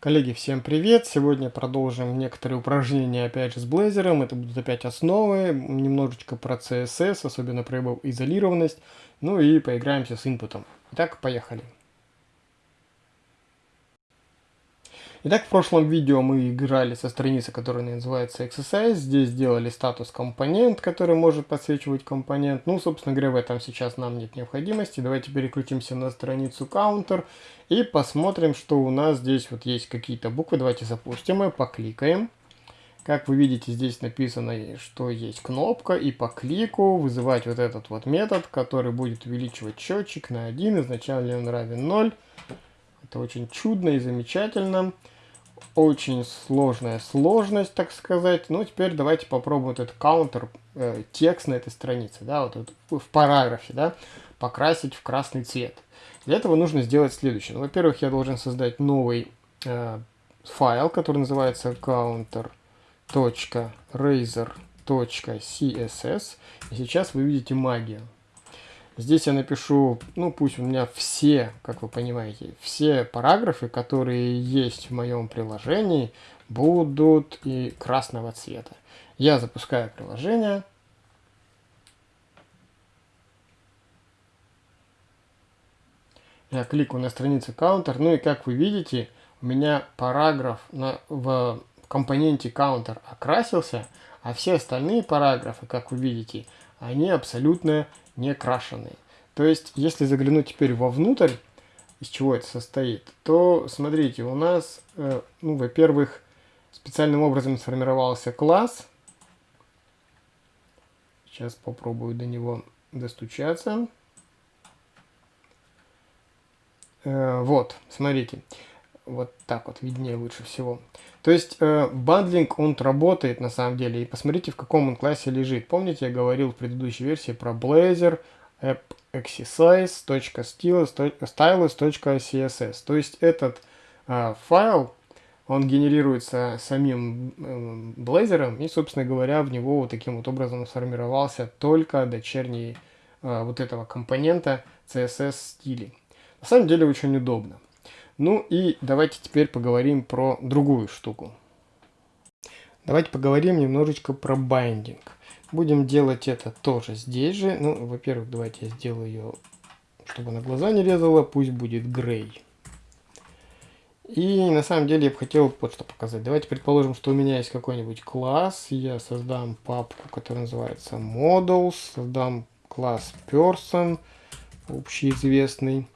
Коллеги, всем привет! Сегодня продолжим некоторые упражнения опять же с Blazor. Это будут опять основы, немножечко про CSS, особенно про его изолированность. Ну и поиграемся с инпутом. Итак, поехали. Итак, в прошлом видео мы играли со страницы, которая называется Exercise. Здесь сделали статус компонент, который может подсвечивать компонент. Ну, собственно говоря, в этом сейчас нам нет необходимости. Давайте переключимся на страницу Counter и посмотрим, что у нас здесь вот есть какие-то буквы. Давайте запустим и покликаем. Как вы видите, здесь написано, что есть кнопка, и по клику вызывать вот этот вот метод, который будет увеличивать счетчик на 1, изначально он равен 0. Это очень чудно и замечательно. Очень сложная сложность, так сказать. Ну, теперь давайте попробуем этот counter э, текст на этой странице, да, вот, вот в параграфе, да, покрасить в красный цвет. Для этого нужно сделать следующее. Ну, Во-первых, я должен создать новый э, файл, который называется counter.razor.css. И сейчас вы видите магию. Здесь я напишу, ну пусть у меня все, как вы понимаете, все параграфы, которые есть в моем приложении, будут и красного цвета. Я запускаю приложение. Я кликаю на страницу counter, ну и как вы видите, у меня параграф на, в компоненте counter окрасился, а все остальные параграфы, как вы видите, они абсолютно не крашеные. То есть, если заглянуть теперь вовнутрь, из чего это состоит, то смотрите, у нас, э, ну, во-первых, специальным образом сформировался класс. Сейчас попробую до него достучаться. Э, вот, смотрите. Вот так вот виднее лучше всего. То есть э, бандлинг, он работает на самом деле. И посмотрите, в каком он классе лежит. Помните, я говорил в предыдущей версии про Blazor app exercise.stylus.css. То есть этот э, файл, он генерируется самим э, Blazor, и, собственно говоря, в него вот таким вот образом сформировался только дочерний э, вот этого компонента CSS стили. На самом деле очень удобно. Ну и давайте теперь поговорим про другую штуку. Давайте поговорим немножечко про байдинг. Будем делать это тоже здесь же. Ну, во-первых, давайте я сделаю ее, чтобы она глаза не резала. Пусть будет грей. И на самом деле я бы хотел вот что показать. Давайте предположим, что у меня есть какой-нибудь класс. Я создам папку, которая называется models. Создам класс person, общеизвестный.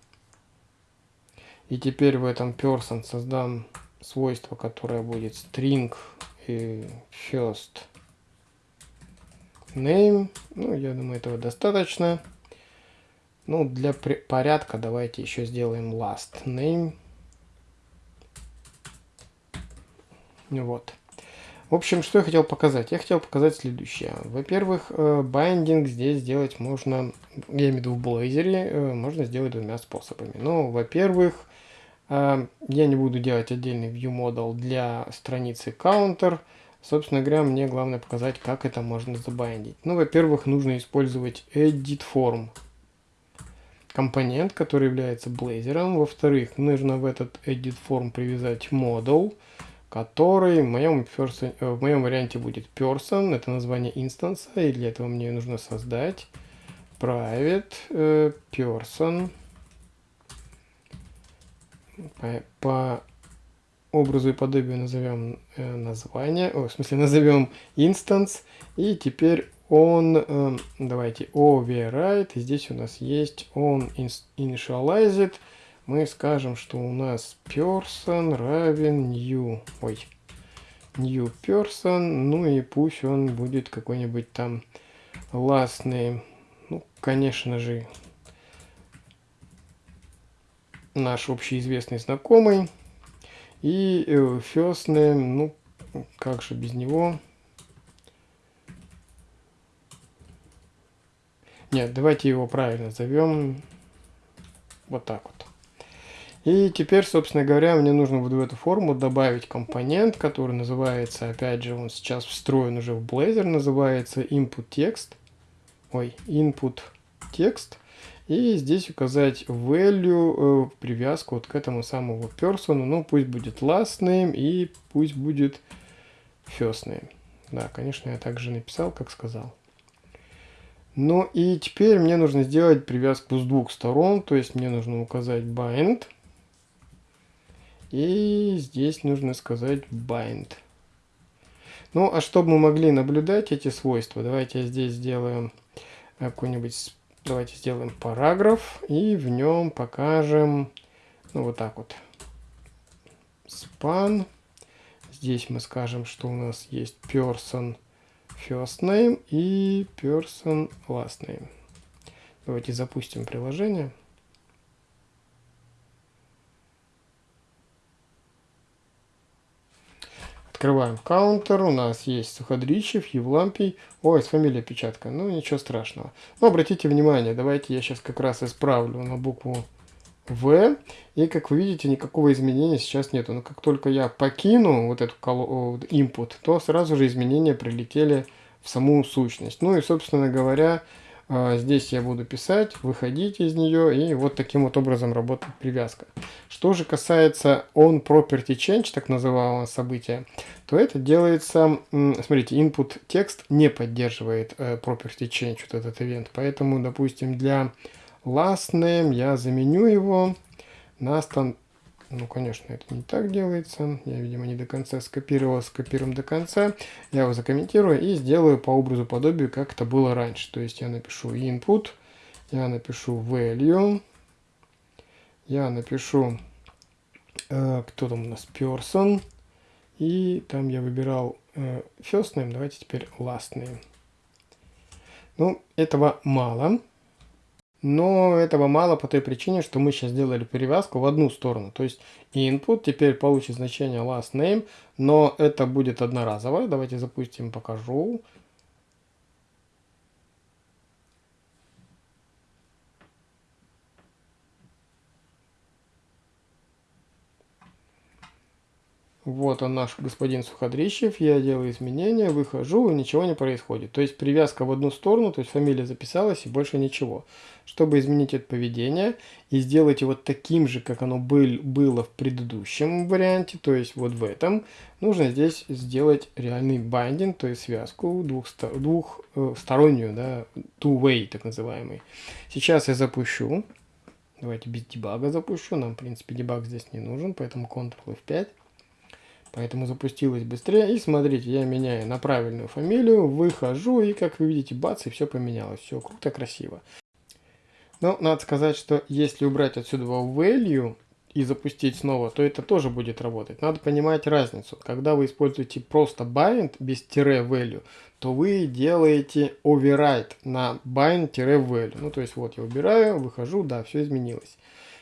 И теперь в этом person создам свойство, которое будет string и first name. Ну, я думаю, этого достаточно. Ну, для порядка давайте еще сделаем last name. Вот. В общем, что я хотел показать? Я хотел показать следующее. Во-первых, байдинг э, здесь сделать можно, я имею в виду в Blazor, э, можно сделать двумя способами. Ну, во-первых, я не буду делать отдельный view model для страницы counter. Собственно говоря, мне главное показать, как это можно забайндить. Ну, во-первых, нужно использовать edit form компонент, который является Blazor. Во-вторых, нужно в этот edit form привязать model, который в моем, person, э, в моем варианте будет person, это название инстанса, и для этого мне нужно создать private э, person по, по образу и подобию назовем э, название, о, в смысле назовем instance, и теперь он, э, давайте, override, и здесь у нас есть on initialized, мы скажем, что у нас person равен new, ой, new person, ну и пусть он будет какой-нибудь там last name, ну, конечно же, наш общеизвестный знакомый. И э, first name, ну, как же без него. Нет, давайте его правильно зовем. Вот так вот. И теперь, собственно говоря, мне нужно вот в эту форму добавить компонент, который называется, опять же, он сейчас встроен уже в Blazor, называется input text. Ой, input text. И здесь указать value, э, привязку вот к этому самому person. Ну, пусть будет last name и пусть будет first name. Да, конечно, я также написал, как сказал. Ну и теперь мне нужно сделать привязку с двух сторон. То есть мне нужно указать bind. И здесь нужно сказать bind. Ну, а чтобы мы могли наблюдать эти свойства, давайте здесь сделаем какой-нибудь, давайте сделаем параграф, и в нем покажем, ну, вот так вот, span. Здесь мы скажем, что у нас есть person first name и person last name. Давайте запустим приложение. Открываем каунтер. У нас есть Суходричев, Евлампий. Ой, с фамилией печатка. Ну, ничего страшного. Но обратите внимание, давайте я сейчас как раз исправлю на букву В. И, как вы видите, никакого изменения сейчас нету. Но как только я покину вот эту input, то сразу же изменения прилетели в саму сущность. Ну и, собственно говоря, здесь я буду писать, выходить из нее, и вот таким вот образом работает привязка. Что же касается on property change, так называемого события, то это делается, смотрите, input текст не поддерживает э, property change, вот этот event, поэтому, допустим, для last name я заменю его на стан ну, конечно, это не так делается. Я, видимо, не до конца скопировал, скопируем до конца. Я его закомментирую и сделаю по образу подобию, как это было раньше. То есть я напишу input, я напишу value, я напишу, э, кто там у нас, person, и там я выбирал э, first name, давайте теперь last name. Ну, этого мало. Но этого мало по той причине, что мы сейчас сделали перевязку в одну сторону. То есть input теперь получит значение last name, но это будет одноразовое. Давайте запустим, покажу. Вот он наш господин Суходрищев, я делаю изменения, выхожу и ничего не происходит. То есть привязка в одну сторону, то есть фамилия записалась и больше ничего. Чтобы изменить это поведение и сделать его таким же, как оно был, было в предыдущем варианте, то есть вот в этом, нужно здесь сделать реальный байдинг, то есть связку двухстороннюю, двух, э, да, two-way так называемый. Сейчас я запущу, давайте без дебага запущу, нам в принципе дебаг здесь не нужен, поэтому Ctrl F5. Поэтому запустилось быстрее. И смотрите, я меняю на правильную фамилию, выхожу, и как вы видите, бац, и все поменялось. Все круто, красиво. Но надо сказать, что если убрать отсюда value и запустить снова, то это тоже будет работать. Надо понимать разницу. Когда вы используете просто bind без тире value, то вы делаете override на bind-value. Ну, то есть вот я убираю, выхожу, да, все изменилось.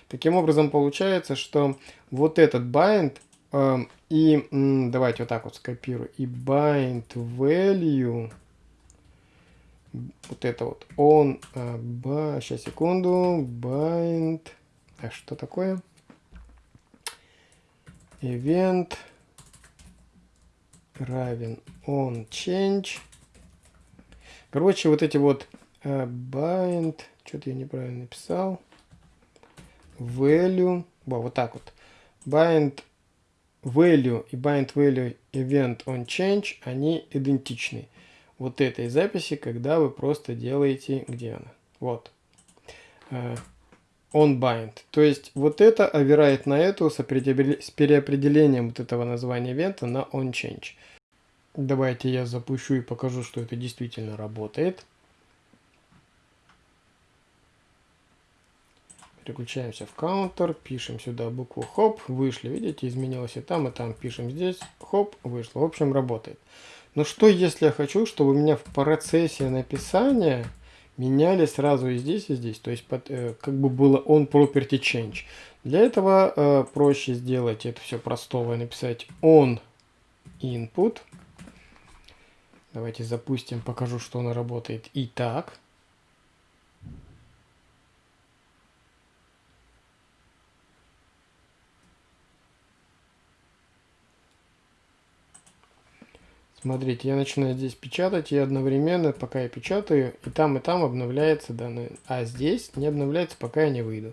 Таким образом получается, что вот этот bind и давайте вот так вот скопирую. И bind value. Вот это вот. Он. А, сейчас, секунду. Bind. А что такое? Event равен on change. Короче, вот эти вот uh, bind. Что-то я неправильно написал. Value. Во, вот так вот. Bind value и bind value event on change, они идентичны. Вот этой записи, когда вы просто делаете, где она? Вот. Uh, on bind. То есть вот это оверает на эту с, с переопределением вот этого названия ивента на on change. Давайте я запущу и покажу, что это действительно работает. Переключаемся в каунтер, пишем сюда букву хоп, вышли, видите, изменилось и там, и там, пишем здесь, хоп, вышло. В общем, работает. Но что если я хочу, чтобы у меня в процессе написания меняли сразу и здесь, и здесь, то есть под, э, как бы было on property change. Для этого э, проще сделать это все простого и написать on input. Давайте запустим, покажу, что она работает и так. Смотрите, я начинаю здесь печатать, и одновременно, пока я печатаю, и там, и там обновляется данные, а здесь не обновляется, пока я не выйду.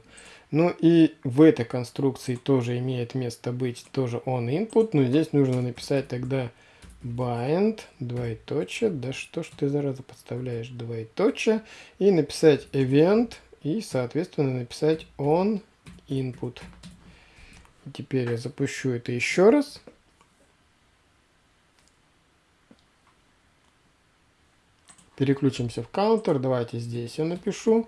Ну и в этой конструкции тоже имеет место быть тоже on input, но здесь нужно написать тогда bind, двоеточие, да что ж ты зараза подставляешь, двоеточие, и написать event, и соответственно написать on input. теперь я запущу это еще раз. Переключимся в counter. Давайте здесь я напишу.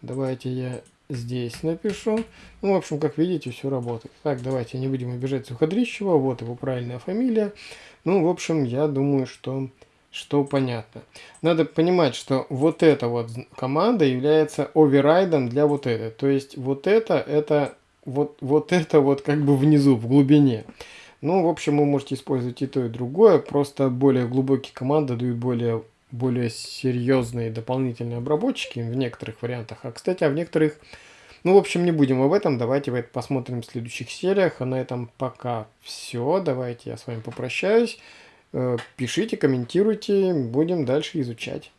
Давайте я здесь напишу. Ну, в общем, как видите, все работает. Так, давайте не будем обижать Суходрищева. Вот его правильная фамилия. Ну, в общем, я думаю, что, что понятно. Надо понимать, что вот эта вот команда является оверрайдом для вот этой. То есть вот это, это вот, вот это вот как бы внизу, в глубине. Ну, в общем, вы можете использовать и то, и другое. Просто более глубокие команды дают более более серьезные дополнительные обработчики в некоторых вариантах. А, кстати, а в некоторых... Ну, в общем, не будем об этом. Давайте посмотрим в следующих сериях. А на этом пока все. Давайте я с вами попрощаюсь. Э, пишите, комментируйте. Будем дальше изучать.